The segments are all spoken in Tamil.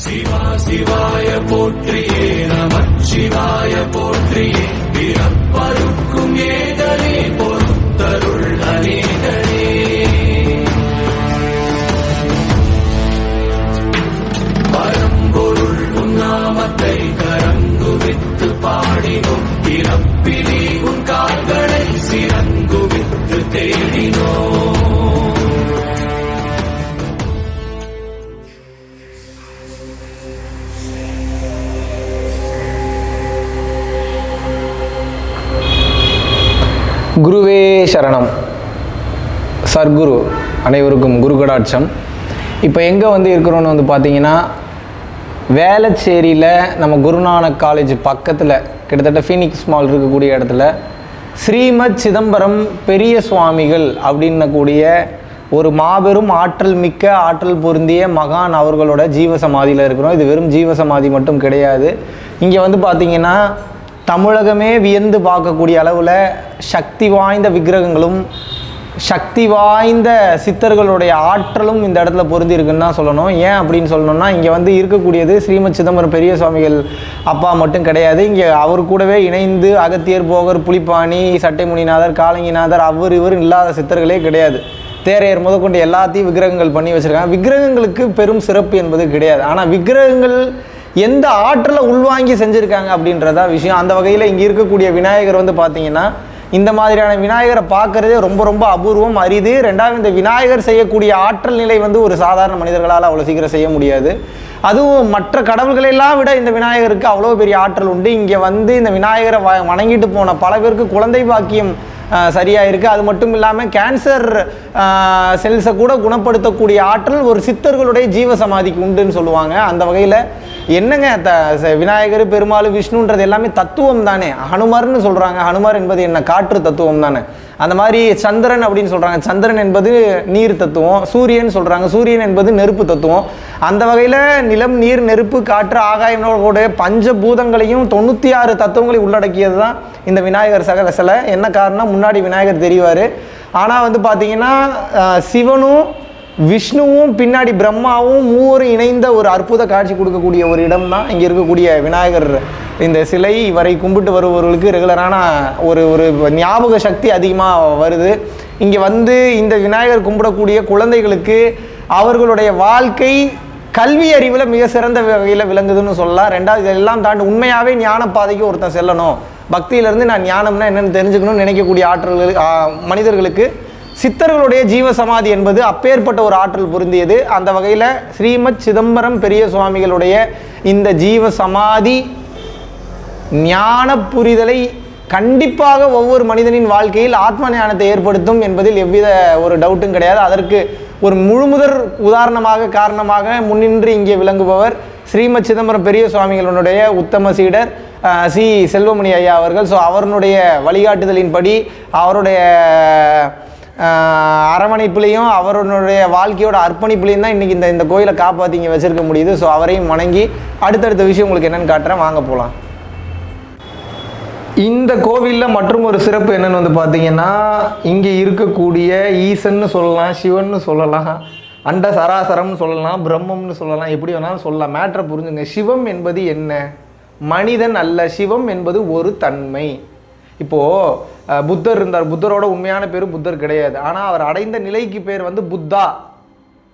சிவா சிவாய போற்றியே நமச்சிவாய போற்றியே. பிறப்பருக்கும் ஏதலே குருவே சரணம். சர்க்குரு அனைவருக்கும் குரு கடாட்சம் இப்போ எங்கே வந்து இருக்கிறோன்னு வந்து பார்த்தீங்கன்னா வேளச்சேரியில் நம்ம குருநானக் காலேஜ் பக்கத்தில் கிட்டத்தட்ட ஃபீனிக்ஸ் மால் இருக்கக்கூடிய இடத்துல ஸ்ரீமத் சிதம்பரம் பெரிய சுவாமிகள் அப்படின்னக்கூடிய ஒரு மாபெரும் ஆற்றல் மிக்க ஆற்றல் பொருந்திய மகான் அவர்களோட ஜீவசமாதியில் இருக்கிறோம். இது வெறும் ஜீவசமாதி மட்டும் கிடையாது. இங்கே வந்து பார்த்தீங்கன்னா தமிழகமே வியந்து பார்க்கக்கூடிய அளவில் சக்தி வாய்ந்த விக்கிரகங்களும் சக்தி வாய்ந்த சித்தர்களுடைய ஆற்றலும் இந்த இடத்துல பொருந்தி இருக்குன்னு தான் சொல்லணும். ஏன் அப்படின்னு சொல்லணும்னா இங்கே வந்து இருக்கக்கூடியது ஸ்ரீமத் சிதம்பரம் பெரிய சுவாமிகள் அப்பா மட்டும் கிடையாது. இங்கே அவர் கூடவே இணைந்து அகத்தியர் போகர் புலிப்பாணி சட்டைமுனிநாதர் காலங்கிநாதர் அவர் இவர் இல்லாத சித்தர்களே கிடையாது. தேரையர் முதற்கொண்டு எல்லாத்தையும் விக்கிரகங்கள் பண்ணி வச்சுருக்காங்க. விக்கிரகங்களுக்கு பெரும் சிறப்பு என்பது கிடையாது. ஆனால் விக்கிரகங்கள் எந்த ஆற்றலை உள்வாங்கி செஞ்சுருக்காங்க அப்படின்றதா விஷயம். அந்த வகையில் இங்கே இருக்கக்கூடிய விநாயகர் வந்து பார்த்தீங்கன்னா இந்த மாதிரியான விநாயகரை பார்க்கறதே ரொம்ப ரொம்ப அபூர்வம் அரிது. ரெண்டாவது இந்த விநாயகர் செய்யக்கூடிய ஆற்றல் நிலை வந்து ஒரு சாதாரண மனிதர்களால் அவ்வளோ சீக்கிரம் செய்ய முடியாது. அதுவும் மற்ற கடவுள்களெல்லாம் விட இந்த விநாயகருக்கு அவ்வளோ பெரிய ஆற்றல் உண்டு. இங்கே வந்து இந்த விநாயகரை வ வணங்கிட்டு போன பல பேருக்கு குழந்தை பாக்கியம் சரியாக இருக்குது அது மட்டும் இல்லாமல் கேன்சர் செல்ஸை கூட குணப்படுத்தக்கூடிய ஆற்றல் ஒரு சித்தர்களுடைய ஜீவ சமாதிக்கு உண்டுன்னு சொல்லுவாங்க. அந்த வகையில் என்னங்க த விநாயகர் பெருமாள் விஷ்ணுன்றது எல்லாமே தத்துவம் தானே? ஹனுமார்னு சொல்கிறாங்க ஹனுமார் என்பது என்ன? காற்று தத்துவம் தானே? அந்த மாதிரி சந்திரன் அப்படின்னு சொல்கிறாங்க சந்திரன் என்பது நீர் தத்துவம். சூரியன் சொல்கிறாங்க சூரியன் என்பது நெருப்பு தத்துவம். அந்த வகையில் நிலம் நீர் நெருப்பு காற்று ஆகாயங்களோட பஞ்சபூதங்களையும் தொண்ணூற்றி ஆறு தத்துவங்களையும் உள்ளடக்கியது தான் இந்த விநாயகர் சகல சிலை. என்ன காரணம் முன்னாடி விநாயகர் தெரிவார். ஆனால் வந்து பார்த்தீங்கன்னா சிவனும் விஷ்ணுவும் பின்னாடி பிரம்மாவும் மூவரும் இணைந்த ஒரு அற்புத காட்சி கொடுக்கக்கூடிய ஒரு இடம் தான் இங்கே இருக்கக்கூடிய விநாயகர் இந்த சிலை இவரை கும்பிட்டு வருபவர்களுக்கு ரெகுலரான ஒரு ஒரு ஞாபக சக்தி அதிகமாக வருது. இங்கே வந்து இந்த விநாயகர் கும்பிடக்கூடிய குழந்தைகளுக்கு அவர்களுடைய வாழ்க்கை கல்வி அறிவில் மிக சிறந்த வகையில் விளங்குதுன்னு சொல்லலாம். ரெண்டாவது இதெல்லாம் தாண்டி உண்மையாகவே ஞான பாதைக்கு ஒருத்தன் செல்லணும். பக்தியிலேருந்து நான் ஞானம்னா என்னென்னு தெரிஞ்சுக்கணும்னு நினைக்கக்கூடிய ஆற்றல்கள் மனிதர்களுக்கு சித்தர்களுடைய ஜீவசமாதி என்பது அப்பேற்பட்ட ஒரு ஆற்றல் பொருந்தியது. அந்த வகையில் ஸ்ரீமத் சிதம்பரம் பெரிய சுவாமிகளுடைய இந்த ஜீவசமாதி ஞான புரிதலை கண்டிப்பாக ஒவ்வொரு மனிதனின் வாழ்க்கையில் ஆத்ம ஞானத்தை ஏற்படுத்தும் என்பதில் எவ்வித ஒரு டவுட்டும் கிடையாது. அதற்கு ஒரு முழுமுதற் உதாரணமாக காரணமாக முன்னின்று இங்கே விளங்குபவர் ஸ்ரீமத் சிதம்பரம் பெரிய சுவாமிகளுடைய உத்தம சீடர் சி. செல்வமணி ஐயா அவர்கள். ஸோ அவருடைய வழிகாட்டுதலின்படி அவருடைய ஆஹ் அரவணைப்புலையும் அவருடைய வாழ்க்கையோட அர்ப்பணிப்புலையும் தான் இன்றைக்கி இந்த இந்த கோயிலை காப்பாற்றி இங்கே வச்சுருக்க முடியுது. ஸோ அவரையும் வணங்கி அடுத்தடுத்த விஷயம் உங்களுக்கு என்னென்னு காட்டுறேன். வாங்க போகலாம் இந்த கோவிலில் மற்றும் ஒரு சிறப்பு என்னன்னு வந்து பார்த்தீங்கன்னா இங்கே இருக்கக்கூடிய ஈசன்னு சொல்லலாம் சிவன்னு சொல்லலாம் அண்ட சராசரம்னு சொல்லலாம் பிரம்மம்னு சொல்லலாம் எப்படி வேணாலும் சொல்லலாம். மேட்ரை புரிஞ்சுங்க. சிவம் என்பது என்ன? மனிதன் அல்ல. சிவம் என்பது ஒரு தன்மை. இப்போது புத்தர் இருந்தார். புத்தரோட உண்மையான பேர் புத்தர் கிடையாது. ஆனால் அவர் அடைந்த நிலைக்கு பேர் வந்து புத்தா.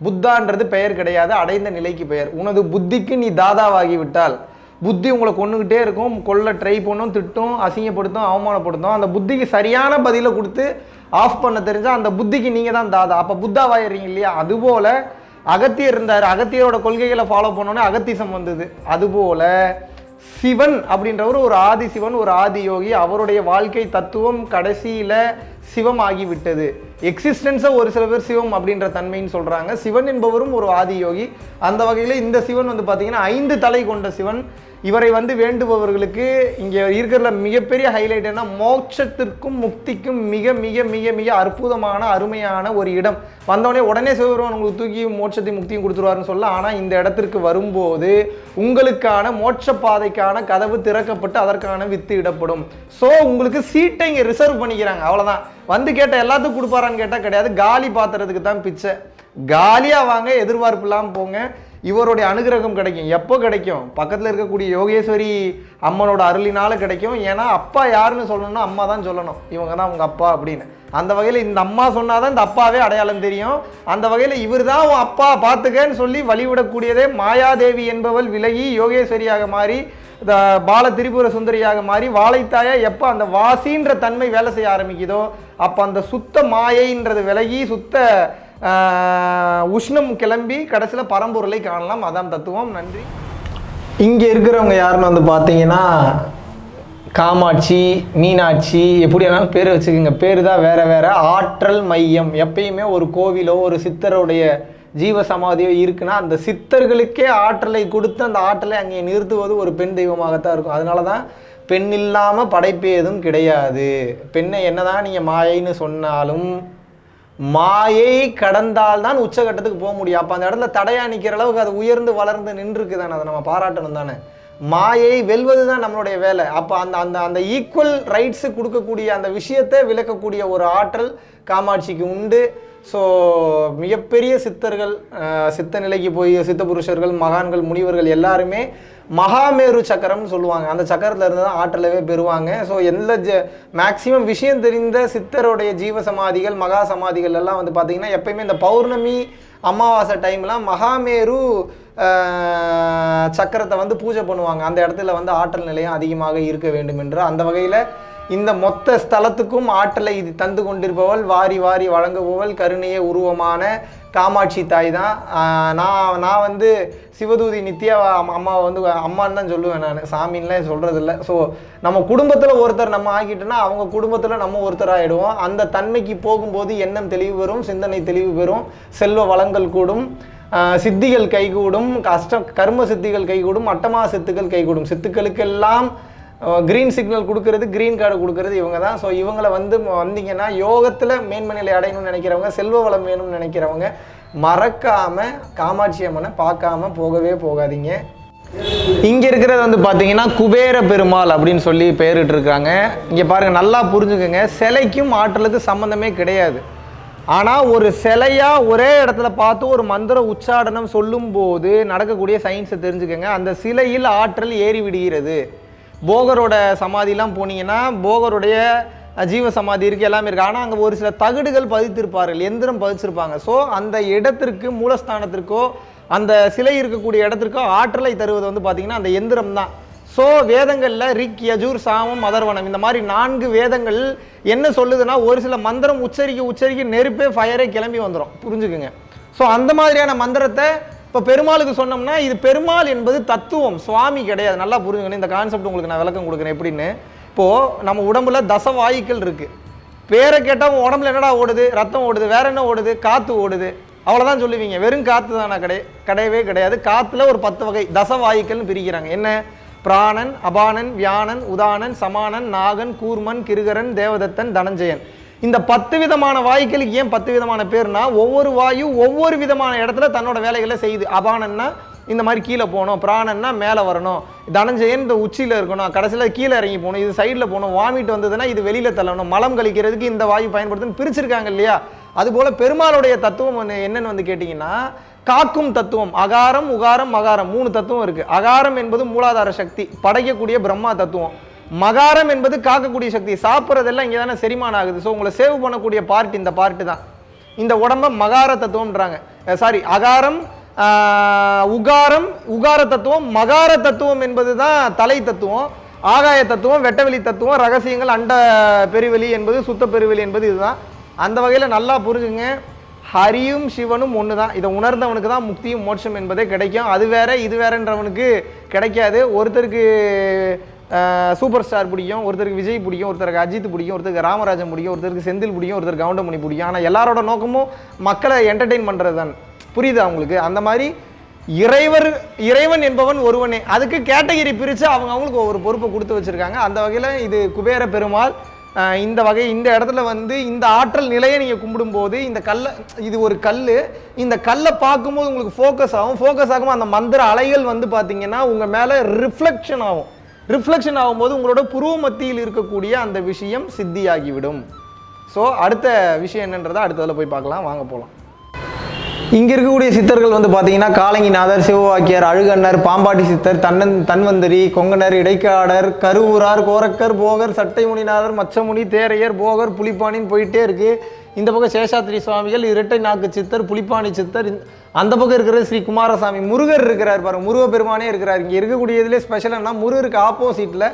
புத்தான்றது பெயர் கிடையாது. அடைந்த நிலைக்கு பெயர். உனது புத்திக்கு நீ தாதாவாகி விட்டால் புத்தி உங்களை கொண்டுகிட்டே இருக்கும் கொல்ல ட்ரை பண்ணும் திட்டும் அசிங்கப்படுத்தும் அவமானப்படுத்தும். அந்த புத்திக்கு சரியான பதிலை கொடுத்து ஆஃப் பண்ண தெரிஞ்சா அந்த புத்திக்கு நீங்கள் தான் தாதா. அப்போ புத்தாவாயிடுறீங்க இல்லையா? அதுபோல் அகத்தியர் இருந்தார். அகத்தியரோட கொள்கைகளை ஃபாலோ பண்ணோன்னே அகத்திசம் வந்தது. அதுபோல சிவன் அப்படின்றவர் ஒரு ஆதி சிவன் ஒரு ஆதி யோகி. அவருடைய வாழ்க்கை தத்துவம் கடைசியில் சிவம் ஆகிவிட்டது. எக்ஸிஸ்டன்ஸை ஒரு சில பேர் சிவம் அப்படின்ற தன்மைன்னு சொல்கிறாங்க சிவன் என்பவரும் ஒரு ஆதி யோகி. அந்த வகையில் இந்த சிவன் வந்து பார்த்திங்கன்னா ஐந்து தலை கொண்ட சிவன். இவரை வந்து வேண்டுபவர்களுக்கு இங்கே இருக்கிற மிகப்பெரிய ஹைலைட் என்ன? மோட்சத்திற்கும் முக்திக்கும் மிக மிக மிக மிக அற்புதமான அருமையான ஒரு இடம். வந்தவொடனே உடனே சிவபெருமான் உங்களுக்கு தூக்கி மோட்சத்தையும் முக்தியும் கொடுத்துருவாருன்னு சொல்ல ஆனால் இந்த இடத்திற்கு வரும்போது உங்களுக்கான மோட்ச பாதைக்கான கதவு திறக்கப்பட்டு அதற்கான வித்து இடப்படும். ஸோ உங்களுக்கு சீட்டை இங்கே ரிசர்வ் பண்ணிக்கிறாங்க. அவ்வளோதான் வந்து கேட்ட எல்லாத்துக்கும் கொடுப்பாரான்னு கேட்டால் கிடையாது. காலி பாத்திரத்துக்கு தான் பிச்சை. காலியாக வாங்க எதிர்பார்ப்பு இல்லாமல் போங்க. இவருடைய அனுகிரகம் கிடைக்கும். எப்போ கிடைக்கும்? பக்கத்தில் இருக்கக்கூடிய யோகேஸ்வரி அம்மனோட அருளினால கிடைக்கும். ஏன்னா அப்பா யாருன்னு சொல்லணும்னா அம்மா தான் சொல்லணும். இவங்க தான் உங்கள் அப்பா அப்படின்னு. அந்த வகையில் இந்த அம்மா சொன்னால் தான் இந்த அப்பாவே அடையாளம் தெரியும். அந்த வகையில் இவர் தான் உன் அப்பா பார்த்துக்கன்னு சொல்லி வழிவிடக்கூடியதே மாயாதேவி என்பவள் விலகி யோகேஸ்வரியாக மாறி இந்த பால திரிபுர சுந்தரியாக மாறி வாழைத்தாயா எப்போ அந்த வாசின்ற தன்மை வேலை செய்ய ஆரம்பிக்குதோ அப்போ அந்த சுத்த மாயைன்றது விலகி சுத்த உஷ்ணம் கிளம்பி கடைசியில் பரம்பொருளை காணலாம். அதான் தத்துவம். நன்றி. இங்கே இருக்கிறவங்க யாருன்னு வந்து பார்த்தீங்கன்னா காமாட்சி மீனாட்சி எப்படி வேணாலும் பேர் வச்சுக்கோங்க. பேர் தான் வேறு வேறு. ஆற்றல் மையம். எப்பயுமே ஒரு கோவிலோ ஒரு சித்தருடைய ஜீவ சமாதியோ இருக்குன்னா அந்த சித்தர்களுக்கே ஆற்றலை கொடுத்து அந்த ஆற்றலை அங்கே நிறுத்துவது ஒரு பெண் தெய்வமாகத்தான் இருக்கும். அதனால தான் பெண் இல்லாமல் படைப்பு எதுவும் கிடையாது. பெண்ணை என்னதான் நீங்கள் மாயைன்னு சொன்னாலும் மாயை கடந்தால்தான் உச்சகட்டத்துக்கு போக முடியும். அப்போ அந்த இடத்துல தடையா நிற்கிற அளவுக்கு அது உயர்ந்து வளர்ந்து நின்றுருக்கு தானே. அதை நம்ம பாராட்டணும் தானே. மாயை வெல்வது தான் நம்மளுடைய வேலை. அப்போ அந்த அந்த அந்த ஈக்குவல் ரைட்ஸு கொடுக்கக்கூடிய அந்த விஷயத்தை விளக்கக்கூடிய ஒரு ஆற்றல் காமாட்சிக்கு உண்டு. ஸோ மிகப்பெரிய சித்தர்கள் சித்த நிலைக்கு போய் சித்த புருஷர்கள் மகான்கள் முனிவர்கள் எல்லாருமே மகாமேரு சக்கரம்னு சொல்லுவாங்க. அந்த சக்கரத்தில் இருந்து தான் ஆற்றலவே பெறுவாங்க. ஸோ எந்த ஜ மேக்சிமம் விஷயம் தெரிந்த சித்தருடைய ஜீவ சமாதிகள் மகா சமாதிகள் எல்லாம் வந்து பார்த்திங்கன்னா எப்பயுமே இந்த பௌர்ணமி அமாவாசை டைம்லாம் மகாமேரு சக்கரத்தை வந்து பூஜை பண்ணுவாங்க. அந்த இடத்துல வந்து ஆற்றல் நிலையம் அதிகமாக இருக்க வேண்டும் என்று அந்த வகையில் இந்த மொத்த ஸ்தலத்துக்கும் ஆற்றலை இது தந்து கொண்டிருப்பவள் வாரி வாரி வழங்குபவள் கருணைய உருவமான காமாட்சி தாய் தான். நான் நான் வந்து சிவதூதி நித்யா அம்மா- அம்மாவை வந்து அம்மான்னு தான் சொல்லுவேன் நான். சாமின்லாம் சொல்கிறது இல்லை ஸோ நம்ம குடும்பத்தில் ஒருத்தர் நம்ம ஆக்கிட்டோன்னா அவங்க குடும்பத்தில் நம்ம ஒருத்தர் ஆகிடுவோம் அந்த தன்மைக்கு போகும்போது எண்ணம் தெளிவு பெறும் சிந்தனை தெளிவு பெறும் செல்வ வளங்கள் கூடும் சித்திகள் கைகூடும் கஷ்டம் கர்ம சித்திகள் கைகூடும் அட்டமா சித்துக்கள் கைகூடும். சித்துக்களுக்கெல்லாம் க்ரீன் சிக்னல் கொடுக்கறது க்ரீன் கார்டு கொடுக்கறது இவங்க தான். ஸோ இவங்களை வந்து வந்தீங்கன்னா யோகத்தில் மேன்மநிலை அடையணும்னு நினைக்கிறவங்க செல்வ வளம் வேணும்னு நினைக்கிறவங்க மறக்காமல் காமாட்சி அம்மனை பார்க்காம போகவே போகாதீங்க. இங்கே இருக்கிறது வந்து பார்த்தீங்கன்னா குபேர பெருமாள் அப்படின்னு சொல்லி பெயரிட்டு இருக்காங்க இங்கே பாருங்க நல்லா புரிஞ்சுக்கோங்க. சிலைக்கும் ஆற்றலுக்கு சம்மந்தமே கிடையாது. ஆனால் ஒரு சிலையா ஒரே இடத்துல பார்த்து ஒரு மந்திர உச்சாடனம் சொல்லும்போது நடக்கக்கூடிய சயின்ஸை தெரிஞ்சுக்கோங்க. அந்த சிலையில் ஆற்றல் ஏறி விடுகிறது. போகரோட சமாதிலாம் போனீங்கன்னா போகருடைய ஜீவ சமாதி இருக்குது எல்லாமே இருக்குது ஆனால் அங்கே ஒரு சில தகடுகள் பதித்திருப்பார்கள் எந்திரம் பதிச்சிருப்பாங்க. ஸோ அந்த இடத்திற்கு மூலஸ்தானத்திற்கோ அந்த சிலை இருக்கக்கூடிய இடத்திற்கோ ஆற்றலை தருவது வந்து பார்த்திங்கன்னா அந்த எந்திரம் தான். ஸோ வேதங்களில் ரிக் யஜூர் சாமம் அதர்வனம் இந்த மாதிரி நான்கு வேதங்கள் என்ன சொல்லுதுன்னா ஒரு சில மந்திரம் உச்சரிக்க உச்சரிக்க நெருப்பே ஃபயரே கிளம்பி வந்துடும் புரிஞ்சுக்குங்க. ஸோ அந்த மாதிரியான மந்திரத்தை இப்போ பெருமாளுக்கு சொன்னோம்னா இது பெருமாள் என்பது தத்துவம் சுவாமி கிடையாது. நல்லா புரிஞ்சுக்கணும். இந்த கான்செப்ட் உங்களுக்கு நான் விளக்கம் கொடுக்குறேன். எப்படின்னு? இப்போது நம்ம உடம்புல தச வாயுக்கள் இருக்குது பேரை கேட்டால் உடம்புல என்னடா ஓடுது? ரத்தம் ஓடுது. வேற என்ன ஓடுது? காற்று ஓடுது. அவ்வளோதான் சொல்லுவீங்க. வெறும் காற்று தானே கிடை கிடையவே கிடையாது. காற்றுல ஒரு பத்து வகை தசவாயுக்கள்னு பிரிக்கிறாங்க. என்ன? பிராணன் அபானன் வியானன் உதானன் சமானன் நாகன் கூர்மன் கிருகரன் தேவதத்தன் தனஞ்சயன். இந்த பத்து விதமான வாயுக்களுக்கு ஏன் பத்து விதமான பேர்னா ஒவ்வொரு வாயு ஒவ்வொரு விதமான இடத்துல தன்னோட வேலைகளை செய்யுது. அபானன்னா இந்த மாதிரி கீழே போகணும் பிராணன்னா மேலே வரணும். தனஞ்சயன் இந்த உச்சியில் இருக்கணும் கடைசியில் கீழே இறங்கி போகணும் இது சைடில் போகணும் வாமிட் வந்ததுன்னா இது வெளியில் தள்ளணும். மலம் கழிக்கிறதுக்கு இந்த வாயு பயன்படுத்துன்னு பிரிச்சிருக்காங்க இல்லையா? அதுபோல் பெருமாளுடைய தத்துவம் என்னன்னு வந்து கேட்டிங்கன்னா காக்கும் தத்துவம் அகாரம் உகாரம் மகாரம் மூணு தத்துவம் இருக்குது அகாரம் என்பது மூலாதார சக்தி படைக்கக்கூடிய பிரம்மா தத்துவம். மகாரம் என்பது காக்கக்கூடிய சக்தி. சாப்பிட்றதெல்லாம் இங்கே தானே செரிமானம் ஆகுது. ஸோ உங்களை சேவ் பண்ணக்கூடிய பார்ட் இந்த பார்ட்டு தான். இந்த உடம்ப மகார தத்துவம்ன்றாங்க. சாரி அகாரம் உகாரம் உகார தத்துவம் மகார தத்துவம் என்பது தான் தலை தத்துவம். ஆகாய தத்துவம் வெட்டவெளி தத்துவம் ரகசியங்கள் அண்ட பெருவெளி என்பது சுத்த பெருவெளி என்பது இதுதான். அந்த வகையில் நல்லா புரிஞ்சுங்க. ஹரியும் சிவனும் ஒன்று தான் இதை உணர்ந்தவனுக்கு தான் முக்தியும் மோட்சம் என்பதே கிடைக்கும். அது வேற இது வேறன்றவனுக்கு கிடைக்காது. ஒருத்தருக்கு சூப்பர் ஸ்டார் பிடிக்கும் ஒருத்தருக்கு விஜய் பிடிக்கும் ஒருத்தருக்கு அஜித் பிடிக்கும் ஒருத்தருக்கு ராமராஜன் பிடிக்கும் ஒருத்தருக்கு செந்தில் பிடிக்கும் ஒருத்தருக்கு கவுண்டமணி பிடிக்கும். ஆனால் எல்லாரோட நோக்கமும் மக்களை என்டர்டெயின் பண்ணுறது தான் புரியுதா அவங்களுக்கு அந்த மாதிரி இறைவர் இறைவன் என்பவன் ஒருவனே. அதுக்கு கேட்டகிரி பிரித்து அவங்க அவங்களுக்கு ஒவ்வொரு பொறுப்பை கொடுத்து வச்சுருக்காங்க. அந்த வகையில் இது குபேர பெருமாள் இந்த வகை இந்த இடத்துல வந்து இந்த ஆற்றல் நிலையை நீங்கள் கும்பிடும்போது இந்த கல்லை இது ஒரு கல் இந்த கல்லை பார்க்கும்போது உங்களுக்கு ஃபோக்கஸ் ஆகும். ஃபோக்கஸ் ஆகும் அந்த மந்திர அலைகள் வந்து பார்த்தீங்கன்னா உங்கள் மேலே ரிஃப்ளெக்ஷன் ஆகும். ரிஃப்ளெக்ஷன் ஆகும்போது உங்களோட புருவ மத்தியில் இருக்கக்கூடிய அந்த விஷயம் சித்தியாகிவிடும். ஸோ அடுத்த விஷயம் என்னன்றதை அடுத்ததில் போய் பார்க்கலாம். வாங்க போகலாம் இங்கே இருக்கக்கூடிய சித்தர்கள் வந்து பார்த்தீங்கன்னா காலங்கிநாதர் சிவவாக்கியர் அழுகண்ணர் பாம்பாட்டி சித்தர் தன்னன் தன்வந்தரி கொங்கனர் இடைக்காடர் கருவூரார் கோரக்கர் போகர் சட்டைமுனிநாதர் மச்சமுனி தேரையர் போகர் புலிப்பானின்னு போயிட்டே இருக்குது இந்த பக்கம் சேஷாத்ரி சுவாமிகள் இரட்டை நாக்கு சித்தர் புலிப்பாணி சித்தர் அந்த பக்கம் இருக்கிறது ஸ்ரீ குமாரசாமி முருகர் இருக்கிறார் பாருங்க முருகப்பெருமானே இருக்கிறார். இங்கே இருக்கக்கூடியதுலேயே ஸ்பெஷல் என்ன முருகருக்கு ஆப்போசிட்டில்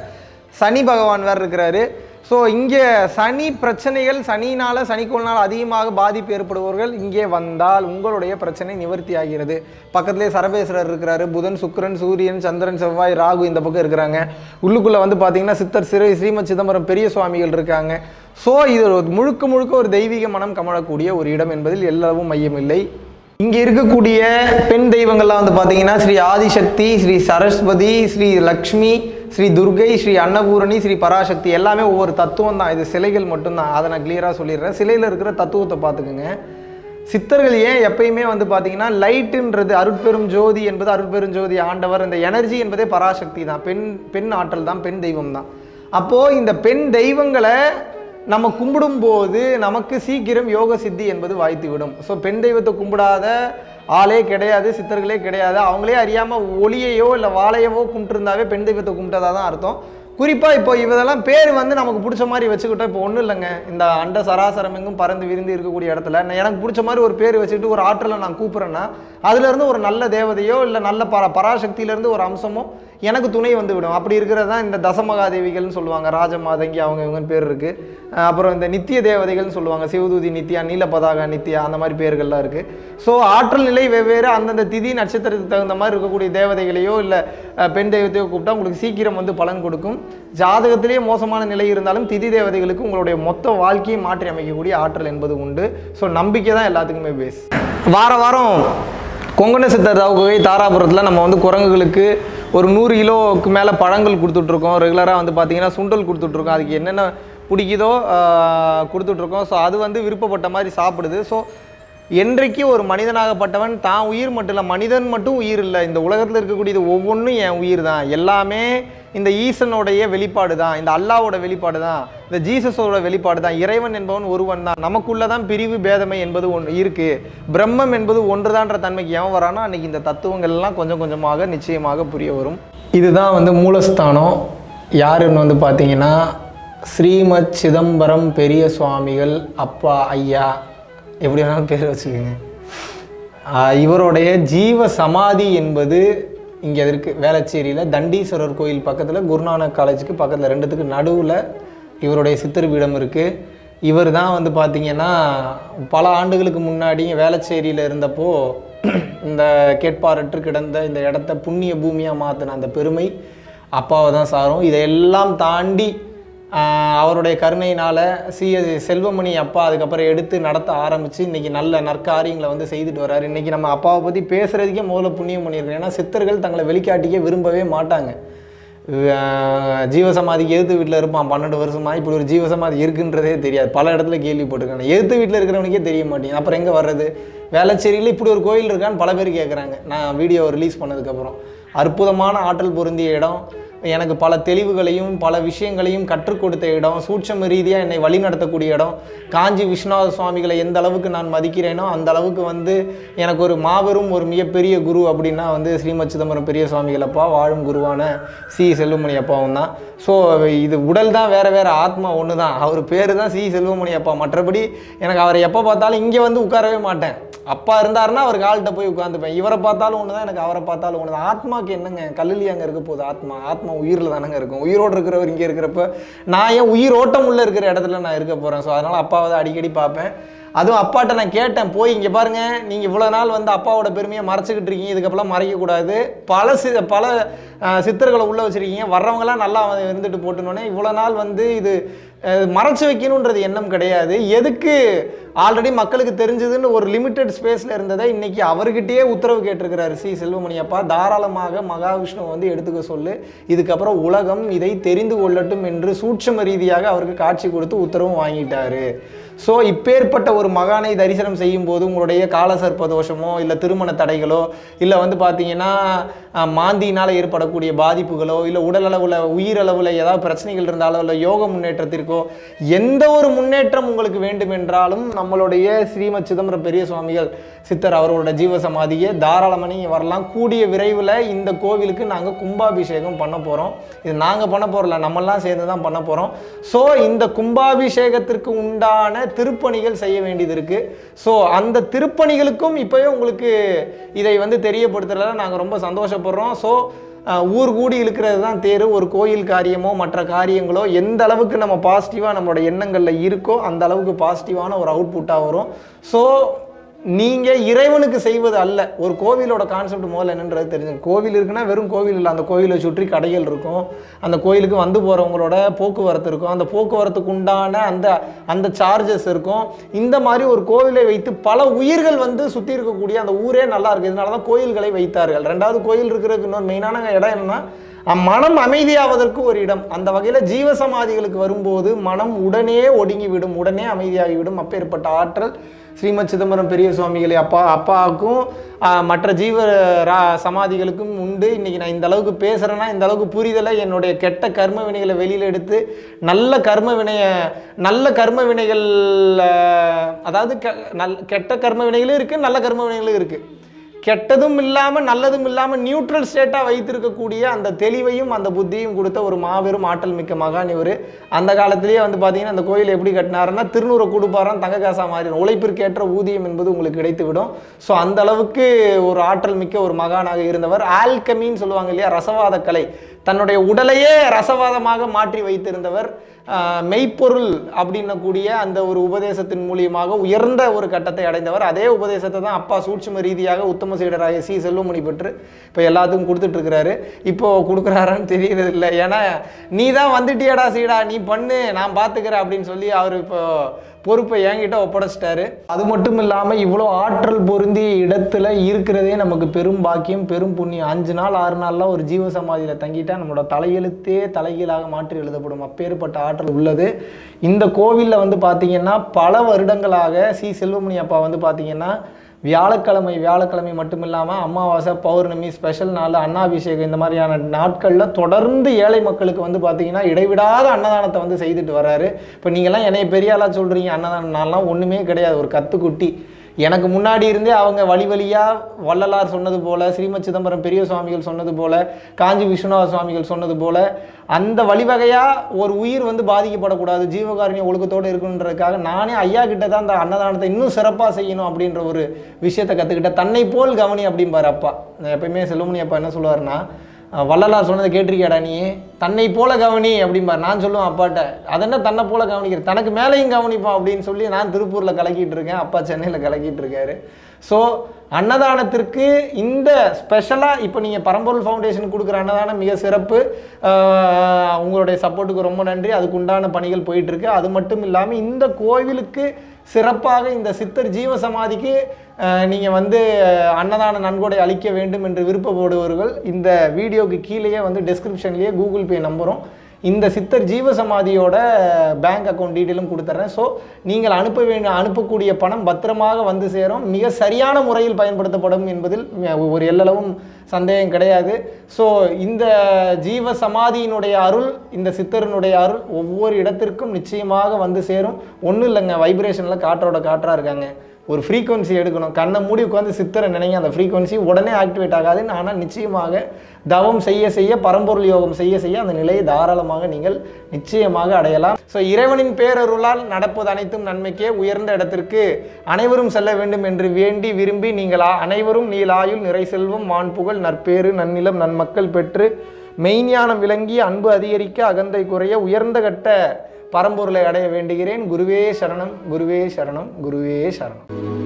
சனி பகவான் வேறு இருக்கிறாரு. ஸோ இங்கே சனி பிரச்சனைகள் சனினால் சனிக்கோள்னால் அதிகமாக பாதிப்பு ஏற்படுபவர்கள் இங்கே வந்தால் உங்களுடைய பிரச்சனை நிவர்த்தி ஆகிறது. பக்கத்திலே சரபேஸ்வரர் இருக்கிறாரு புதன் சுக்கரன் சூரியன் சந்திரன் செவ்வாய் ராகு இந்த பக்கம் இருக்கிறாங்க. உள்ளுக்குள்ளே வந்து பார்த்தீங்கன்னா சித்தர் சிறை ஸ்ரீமத் சிதம்பரம் பெரிய சுவாமிகள் இருக்காங்க. ஸோ இது முழுக்க முழுக்க ஒரு தெய்வீக மனம் கமழக்கூடிய ஒரு இடம் என்பதில் எல்லளவும் மையமில்லை. இங்கே இருக்கக்கூடிய பெண் தெய்வங்கள்லாம் வந்து பார்த்தீங்கன்னா ஸ்ரீ ஆதிசக்தி ஸ்ரீ சரஸ்வதி ஸ்ரீ லக்ஷ்மி ஸ்ரீ துர்கை ஸ்ரீ அன்னபூரணி ஸ்ரீ பராசக்தி எல்லாமே ஒவ்வொரு தத்துவம் தான். இது சிலைகள் மட்டும்தான். அதை நான் கிளியராக சொல்லிடுறேன். சிலையில் இருக்கிற தத்துவத்தை பார்த்துக்குங்க. சித்தர்கள் ஏன் எப்பயுமே வந்து பார்த்தீங்கன்னா லைட்டுன்றது அருட்பெரும் ஜோதி என்பது அருட்பெரும் ஜோதி ஆண்டவர். இந்த எனர்ஜி என்பதே பராசக்தி தான். பெண் பெண் ஆற்றல் தான் பெண் தெய்வம் தான். அப்போது இந்த பெண் தெய்வங்களை நம்ம கும்பிடும்போது நமக்கு சீக்கிரம் யோக சித்தி என்பது வாய்த்து விடும் ஸோ பெண் தெய்வத்தை கும்பிடாத ஆளே கிடையாது சித்தர்களே கிடையாது. அவங்களே அறியாமல் ஒளியையோ இல்லை வாழையவோ கும்பிட்டுருந்தாவே பெண் தெய்வத்தை கும்பிட்டதா தான் அர்த்தம். குறிப்பாக இப்போ இதெல்லாம் பேர் வந்து நமக்கு பிடிச்ச மாதிரி வச்சுக்கிட்டோம். இப்போ ஒன்றும் இல்லைங்க. இந்த அண்ட சராசரம் எங்கும் பறந்து விரிந்து இருக்கக்கூடிய இடத்துல நான் எனக்கு பிடிச்ச மாதிரி ஒரு பேர் வச்சுட்டு ஒரு ஆற்றலை நான் கூப்பிட்றேன்னா அதுலேருந்து ஒரு நல்ல தேவதையோ இல்லை நல்ல பர பராசக்தியிலேருந்து ஒரு அம்சமோ எனக்கு துணை வந்து விடும். அப்படி இருக்கிறது தான் இந்த தசமகாதேவிகள்னு சொல்லுவாங்க. ராஜமாதங்கி அவங்க இவங்க பேர் இருக்குது அப்புறம் இந்த நித்திய தேவதைகள்னு சொல்லுவாங்க. சிவதூதி நித்யா நீலபதாகா நித்யா அந்த மாதிரி பேர்கள்லாம் இருக்குது ஸோ ஆற்றல் நிலை வெவ்வேறு அந்தந்த திதி நட்சத்திரத்துக்கு தகுந்த மாதிரி இருக்கக்கூடிய தேவதைகளையோ இல்லை பெண் தெய்வத்தையோ கூப்பிட்டா உங்களுக்கு சீக்கிரம் வந்து பலன் கொடுக்கும். ஜாதகத்திலேயே மோசமான நிலை இருந்தாலும் திதி தேவதைகளுக்கு உங்களுடைய மொத்த வாழ்க்கையை மாற்றி அமைக்கக்கூடிய ஆற்றல் என்பது உண்டு. ஸோ நம்பிக்கை தான் எல்லாத்துக்குமே பேஸ் வார வாரம் கொங்கண சித்தர் தவகை தாராபுரத்தில் நம்ம வந்து குரங்குகளுக்கு ஒரு நூறு கிலோவுக்கு மேலே பழங்கள் கொடுத்துட்ருக்கோம். ரெகுலராக வந்து பார்த்தீங்கன்னா சுண்டல் கொடுத்துட்ருக்கோம். அதுக்கு என்னென்ன பிடிக்குதோ கொடுத்துட்ருக்கோம். ஸோ அது வந்து விருப்பப்பட்ட மாதிரி சாப்பிடுது. ஸோ என்றைக்கு ஒரு மனிதனாகப்பட்டவன் தான் உயிர் மட்டும் இல்லை மனிதன் மட்டும் உயிர் இல்லை இந்த உலகத்தில் இருக்கக்கூடியது ஒவ்வொன்றும் என் உயிர் தான். எல்லாமே இந்த ஈசனுடைய வெளிப்பாடு தான் இந்த அல்லாவோட வெளிப்பாடு தான் இந்த ஜீசஸோட வெளிப்பாடு தான். இறைவன் என்பவன் ஒருவன் தான். நமக்குள்ள தான் பிரிவு பேதமை என்பது ஒன்று இருக்குது பிரம்மம் என்பது ஒன்றுதான்ற தன்மைக்கு எவன் வரானோ அன்றைக்கி இந்த தத்துவங்கள் எல்லாம் கொஞ்சம் கொஞ்சமாக நிச்சயமாக புரிய வரும். இதுதான் வந்து மூலஸ்தானம். யாருன்னு வந்து பார்த்தீங்கன்னா ஸ்ரீமத் சிதம்பரம் பெரிய சுவாமிகள் அப்பா ஐயா எப்படி வேணாலும் பேர் வச்சுக்கோங்க. இவருடைய ஜீவ சமாதி என்பது இங்கே இருக்குது வேளச்சேரியில் தண்டீஸ்வரர் கோயில் பக்கத்தில் குருநானக் காலேஜுக்கு பக்கத்தில் ரெண்டுத்துக்கு நடுவில் இவருடைய சித்தர் பீடம் இருக்குது இவர் தான் வந்து பார்த்தீங்கன்னா பல ஆண்டுகளுக்கு முன்னாடி வேளச்சேரியில் இருந்தப்போ இந்த கேட்பாரற்று கிடந்த இந்த இடத்த புண்ணிய பூமியாக மாற்றின அந்த பெருமை அப்பாவை தான் சாரும். இதையெல்லாம் தாண்டி அவருடைய கருணையினால் சி செல்வமணி அப்பா அதுக்கப்புறம் எடுத்து நடத்த ஆரம்பித்து இன்றைக்கி நல்ல நற்காரியங்களை வந்து செய்துட்டு வர்றாரு. இன்றைக்கி நம்ம அப்பாவை பற்றி பேசுகிறதுக்கே முதல்ல புண்ணியம் பண்ணியிருக்கோம் ஏன்னா சித்தர்கள் தங்களை வெளிக்காட்டிக்க விரும்பவே மாட்டாங்க. ஜீவசமாதிக்கு எதிர்த்து வீட்டில் இருப்பான். பன்னெண்டு வருஷமா இப்படி ஒரு ஜீவசமாதி இருக்குன்றதே தெரியாது. பல இடத்துல கேள்விப்பட்டிருக்காங்க எதிர்த்து வீட்டில் இருக்கிறவனுக்கே தெரிய மாட்டேங்குது. அப்புறம் எங்கே வர்றது? வேளச்சேரியில் இப்படி ஒரு கோயில் இருக்கான்னு பல பேர் கேட்குறாங்க நான் வீடியோ ரிலீஸ் பண்ணதுக்கப்புறம். அற்புதமான ஆற்றல் பொருந்திய இடம். எனக்கு பல தெளிவுகளையும் பல விஷயங்களையும் கற்றுக் கொடுத்த இடம் சூட்சம ரீதியாக என்னை வழிநடத்தக்கூடிய இடம் காஞ்சி விஸ்வநாத சுவாமிகளை எந்த அளவுக்கு நான் மதிக்கிறேனோ அந்த அளவுக்கு வந்து எனக்கு ஒரு மாபெரும் ஒரு மிகப்பெரிய குரு அப்படின்னா வந்து ஸ்ரீமத் சிதம்பரம் பெரிய சுவாமிகள் அப்பா வாழும் குருவான சி. செல்வமணி அப்பாவும் தான். ஸோ இது உடல் தான் வேற வேற ஆத்மா ஒன்று தான். அவர் பேர் தான் சி. செல்வமணி அப்பா மற்றபடி எனக்கு அவரை எப்போ பார்த்தாலும் இங்கே வந்து உட்காரவே மாட்டேன். அப்பா இருந்தாருன்னா அவர் கால்கிட்ட போய் உட்காந்துப்பேன். இவரை பார்த்தாலும் ஒன்று தான் எனக்கு அவரை பார்த்தாலும் ஒன்று தான் ஆத்மாக்கு என்னங்க? கல்லுலி அங்கே இருக்க போகுது? ஆத்மா ஆத்மா உயிரில் தானங்க இருக்கும். உயிரோடு இருக்கிறவர் இங்கே இருக்கிறப்ப நான் ஏன் உயிர் ஓட்டம் உள்ள இருக்கிற இடத்துல நான் இருக்க போகிறேன் ஸோ அதனால் அப்பாவை தான் அடிக்கடி பார்ப்பேன். அதுவும் அப்பாட்ட நான் கேட்டேன் போய் இங்கே பாருங்க நீங்கள் இவ்வளோ நாள் வந்து அப்பாவோட பெருமையை மறைச்சிக்கிட்டு இருக்கீங்க இதுக்கப்புறம் மறைக்கக்கூடாது. பல சி பல சித்தர்களை உள்ளே வச்சுருக்கீங்க. வர்றவங்களாம் நல்லா வந்து இருந்துட்டு போட்டுனோடனே இவ்வளோ நாள் வந்து இது மறைச்சு வைக்கணுன்றது எண்ணம் கிடையாது. எதுக்கு ஆல்ரெடி மக்களுக்கு தெரிஞ்சதுன்னு ஒரு லிமிட்டெட் ஸ்பேஸில் இருந்ததை இன்னைக்கு அவர்கிட்டயே உத்தரவு கேட்டிருக்கிறாரு சி. செல்வமணி அப்பா. தாராளமாக மகாவிஷ்ணு வந்து எடுத்துக்க சொல்லு. இதுக்கப்புறம் உலகம் இதை தெரிந்து கொள்ளட்டும் என்று சூட்சம ரீதியாக அவருக்கு காட்சி கொடுத்து உத்தரவும் வாங்கிட்டாரு. ஸோ இப்பேற்பட்ட ஒரு மகானை தரிசனம் செய்யும் போது உங்களுடைய காலசர்ப்ப தோஷமோ இல்லை திருமண தடைகளோ இல்லை வந்து பார்த்தீங்கன்னா மாந்தியினால் ஏற்படக்கூடிய பாதிப்புகளோ இல்லை உடல் அளவில் உயிரளவில் ஏதாவது பிரச்சனைகள் இருந்தாலோ இல்லை யோக முன்னேற்றத்திற்கோ எந்த ஒரு முன்னேற்றம் உங்களுக்கு வேண்டும் என்றாலும் நம்மளுடைய ஸ்ரீமத் சிதம்பரம் பெரிய சுவாமிகள் சித்தர் அவரோட ஜீவ சமாதியை வரலாம். கூடிய விரைவில் இந்த கோவிலுக்கு நாங்கள் கும்பாபிஷேகம் பண்ண போகிறோம் இது நாங்கள் பண்ண போகிறல நம்மெல்லாம் சேர்ந்து தான் பண்ண போகிறோம் ஸோ இந்த கும்பாபிஷேகத்திற்கு உண்டான திருப்பணிகள் செய்ய வேண்டியது இருக்குது ஸோ அந்த திருப்பணிகளுக்கும் இப்போயே உங்களுக்கு இதை வந்து தெரியப்படுத்துறதுல நாங்கள் ரொம்ப சந்தோஷப்படுறோம். ஸோ ஊர் கூடி இருக்கிறது தான் தேர். ஒரு கோயில் காரியமோ மற்ற காரியங்களோ எந்த அளவுக்கு நம்ம பாசிட்டிவாக நம்மளோட எண்ணங்களில் இருக்கோ அந்த அளவுக்கு பாசிட்டிவான ஒரு அவுட்புட்டாக வரும். ஸோ நீங்கள் இறைவனுக்கு செய்வது அல்ல. ஒரு கோவிலோட கான்செப்ட் முதல்ல என்னன்றது தெரிஞ்சு கோவில் இருக்குன்னா வெறும் கோவில் இல்லை. அந்த கோவிலை சுற்றி கடைகள் இருக்கும். அந்த கோயிலுக்கு வந்து போகிறவங்களோட போக்குவரத்து இருக்கும். அந்த போக்குவரத்துக்கு உண்டான அந்த அந்த சார்ஜஸ் இருக்கும். இந்த மாதிரி ஒரு கோவிலை வைத்து பல உயிர்கள் வந்து சுற்றி இருக்கக்கூடிய அந்த ஊரே நல்லா இருக்குது இதனால தான் கோயில்களை வைத்தார்கள். ரெண்டாவது கோயில் இருக்கிறதுக்கு இன்னொரு மெயினான இடம் என்னன்னா மனம் அமைதியாவதற்கு ஒரு இடம். அந்த வகையில் ஜீவசமாதிகளுக்கு வரும்போது மனம் உடனே ஒடுங்கி விடும் உடனே அமைதியாகிவிடும் அப்பேற்பட்ட ஆற்றல். ஸ்ரீமத் சிதம்பரம் பெரிய சுவாமிகளை அப்பா அப்பாவுக்கும் மற்ற ஜீவ ரா சமாதிகளுக்கும் உண்டு. இன்னைக்கு நான் இந்த அளவுக்கு பேசுகிறேன்னா இந்த அளவுக்கு புரிதலை என்னுடைய கெட்ட கர்ம வினைகளை வெளியில் எடுத்து நல்ல கர்ம வினையை நல்ல கர்ம வினைகள் அதாவது கெ- நல் கெட்ட கர்ம வினைகளும் இருக்குது நல்ல கர்ம வினைகளும் இருக்குது கெட்டதும் இல்லாமல் நல்லதும் இல்லாமல் நியூட்ரல் ஸ்டேட்டாக வைத்திருக்கக்கூடிய அந்த தெளிவையும் அந்த புத்தியும் கொடுத்த ஒரு மாபெரும் ஆற்றல் மிக்க மகான் இவர். அந்த காலத்திலேயே வந்து பார்த்தீங்கன்னா அந்த கோயில் எப்படி கட்டினாருன்னா திருநூறு கொடுப்பாரம் தங்க காசா மாறி உழைப்பிற்கேற்ற ஊதியம் என்பது உங்களுக்கு கிடைத்துவிடும். ஸோ அந்த அளவுக்கு ஒரு ஆற்றல் மிக்க ஒரு மகானாக இருந்தவர். ஆல்கமின்னு சொல்லுவாங்க இல்லையா ரசவாத கலை. தன்னுடைய உடலையே ரசவாதமாக மாற்றி வைத்திருந்தவர். மெய்ப்பொருள் அப்படின்னக்கூடிய அந்த ஒரு உபதேசத்தின் மூலியமாக உயர்ந்த ஒரு கட்டத்தை அடைந்தவர். அதே உபதேசத்தை தான் அப்பா சூட்சும ரீதியாக உத்தம சீடராக சி செல்வமணி பெற்று இப்போ எல்லாத்துக்கும் கொடுத்துட்ருக்கிறாரு இப்போ கொடுக்குறாரான்னு தெரியறது இல்லை ஏன்னா நீ தான் வந்துட்டியடா சீடா நீ பண்ணு நான் பார்த்துக்கிறேன் அப்படின்னு சொல்லி அவர் இப்போ பொறுப்பை என்கிட்ட ஒப்படைச்சிட்டாரு. அது மட்டும் இல்லாமல் இவ்வளோ ஆற்றல் பொருந்திய இடத்துல இருக்கிறதே நமக்கு பெரும் பாக்கியம் பெரும் புண்ணியம். அஞ்சு நாள் ஆறு நாள்லாம் ஒரு ஜீவ சமாதியில் தங்கிட்டா நம்மளோட தலையெழுத்தே தலைகீழாக மாற்றி எழுதப்படும். அப்பேற்பட்ட ஆற்றல் உள்ளது. இந்த கோவிலில் வந்து பார்த்தீங்கன்னா பல வருடங்களாக சி. செல்வமணி அப்பா வந்து பார்த்தீங்கன்னா வியாழக்கிழமை வியாழக்கிழமை மட்டும் இல்லாமல் அமாவாசை பௌர்ணமி ஸ்பெஷல் நாள் அன்னாபிஷேகம் இந்த மாதிரியான நாட்களில் தொடர்ந்து ஏழை மக்களுக்கு வந்து பார்த்தீங்கன்னா இடைவிடாத அன்னதானத்தை வந்து செய்துட்டு வர்றாரு. இப்போ நீங்கள்லாம் என்னைய பெரிய ஆளாக சொல்கிறீங்க அன்னதானம் நான்லாம் ஒன்றுமே கிடையாது. ஒரு கத்துக்குட்டி. எனக்கு முன்னாடி இருந்தே அவங்க வழி வழியாக வள்ளலார் சொன்னது போல் ஸ்ரீமத் சிதம்பரம் பெரிய சுவாமிகள் சொன்னது போல் காஞ்சி விஸ்வநாத சுவாமிகள் சொன்னது போல் அந்த வழிவகையாக ஒரு உயிர் வந்து பாதிக்கப்படக்கூடாது ஜீவகாரணிய ஒழுக்கத்தோடு இருக்கணுன்றதுக்காக நானே ஐயா கிட்ட தான் அந்த அன்னதானத்தை இன்னும் சிறப்பாக செய்யணும் அப்படின்ற ஒரு விஷயத்தை கற்றுக்கிட்டேன் தன்னை போல் கவனி அப்படிம்பாரு அப்பா. நான் எப்பயுமே செல்லுமணி அப்பா என்ன சொல்லுவாருன்னா வள்ளலார் சொன்னதை கேட்டிருக்கியாடா நீ? தன்னை போல கவனி அப்படிம்பார். நான் சொல்லுவேன் அப்பாட்ட அதென்ன தன்னை போல கவனிக்கிற? தனக்கு மேலேயும் கவனிப்பான் அப்படின்னு சொல்லி நான் திருப்பூரில் கலக்கிட்டு இருக்கேன். அப்பா சென்னையில் கலக்கிட்டு இருக்காரு. ஸோ அன்னதானத்திற்கு இந்த ஸ்பெஷலாக இப்போ நீங்கள் பரம்பொருள் ஃபவுண்டேஷன் கொடுக்குற அன்னதானம் மிக சிறப்பு. உங்களுடைய சப்போர்ட்டுக்கு ரொம்ப நன்றி. அதுக்கு உண்டான பணிகள் போயிட்டுருக்கு. அது மட்டும் இல்லாமல் இந்த கோவிலுக்கு சிறப்பாக இந்த சித்தர் ஜீவ சமாதிக்கு நீங்கள் வந்து அன்னதான நன்கொடை அளிக்க வேண்டும் என்று விருப்பப்படுபவர்கள் இந்த வீடியோக்கு கீழேயே வந்து டிஸ்கிரிப்ஷன்லேயே கூகுள் பே நம்பரும் இந்த சித்தர் ஜீவ சமாதியோட பேங்க் அக்கௌண்ட் டீட்டெயிலும் கொடுத்துட்றேன் ஸோ நீங்கள் அனுப்ப வேண்டிய அனுப்பக்கூடிய பணம் பத்திரமாக வந்து சேரும். மிக சரியான முறையில் பயன்படுத்தப்படும் என்பதில் ஒரு எல்லளவும் சந்தேகம் கிடையாது. ஸோ இந்த ஜீவ சமாதியினுடைய அருள் இந்த சித்தரினுடைய அருள் ஒவ்வொரு இடத்திற்கும் நிச்சயமாக வந்து சேரும். ஒன்றும் இல்லைங்க வைப்ரேஷனில் காற்றோட காற்றாக இருக்காங்க. ஒரு ஃப்ரீக்வன்சி எடுக்கணும். கண்ணை மூடி உட்காந்து சித்தரை நினைங்க. அந்த ஃப்ரீக்வன்சி உடனே ஆக்டிவேட் ஆகாது ஆனால் நிச்சயமாக தவம் செய்ய செய்ய பரம்பொருள் யோகம் செய்ய செய்ய அந்த நிலையை தாராளமாக நீங்கள் நிச்சயமாக அடையலாம். ஸோ இறைவனின் பேரருளால் நடப்பது அனைத்தும் நன்மைக்கே உயர்ந்த இடத்திற்கு அனைவரும் செல்ல வேண்டும் என்று வேண்டி விரும்பி நீங்கள் அனைவரும் நீலாயுள் நிறை செல்வம் வான்புகழ் நற்பேறு நன்னிலம் நன்மக்கள் பெற்று மெய்ஞானம் விளங்கி அன்பு அதிகரிக்க அகந்தை குறைய உயர்ந்த கட்ட பரம்பொருளை அடைய வேண்டுகிறேன். குருவே சரணம் குருவே சரணம் குருவே சரணம்.